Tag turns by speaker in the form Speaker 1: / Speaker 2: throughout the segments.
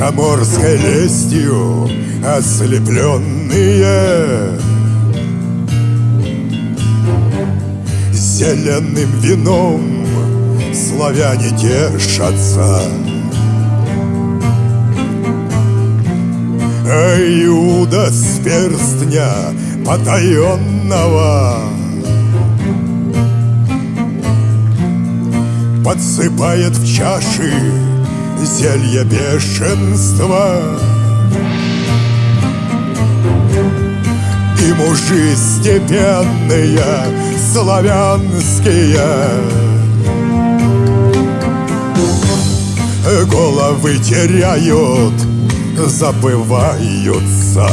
Speaker 1: Заморской лестью ослепленные. Зеленым вином славяне тешатся. Иуда с перстня потаенного. Подсыпает в чаши зелье бешенства И мужи степенные, славянские. Головы теряют, забываются.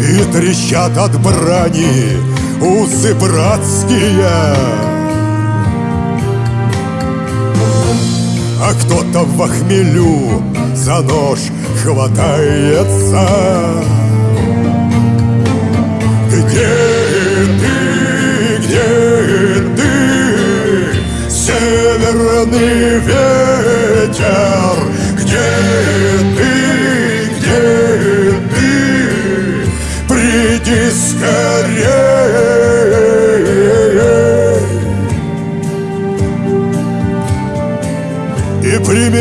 Speaker 1: И трещат от брани усы братские Кто-то в хмелю за нож хватается. Где ты, где ты, северный ветер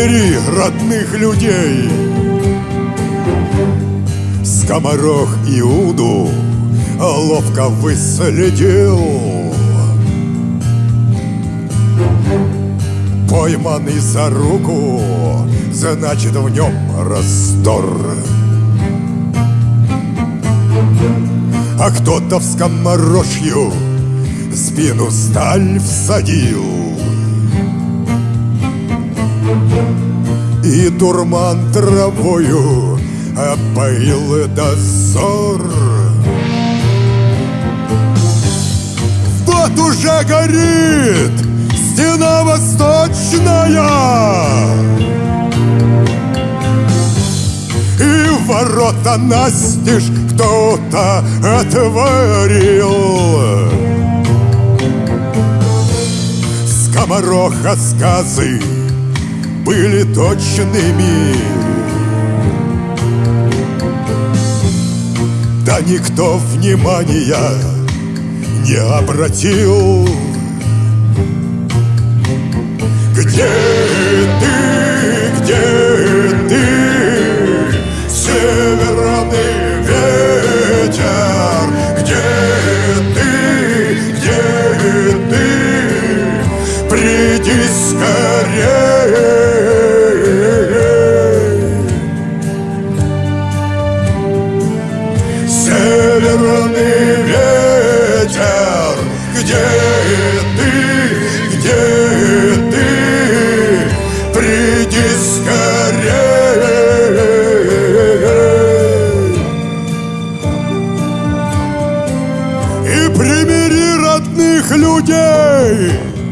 Speaker 1: И примири родных людей. Скоморох Иуду ловко выследил. Пойманный за руку, значит в нем раздор. А кто-то в скоморожью спину сталь всадил дурман травою опоил дозор. Вот уже горит стена восточная И ворота настежь кто-то отворил. Скомороха сказы были точными Да никто внимания не обратил Saúde!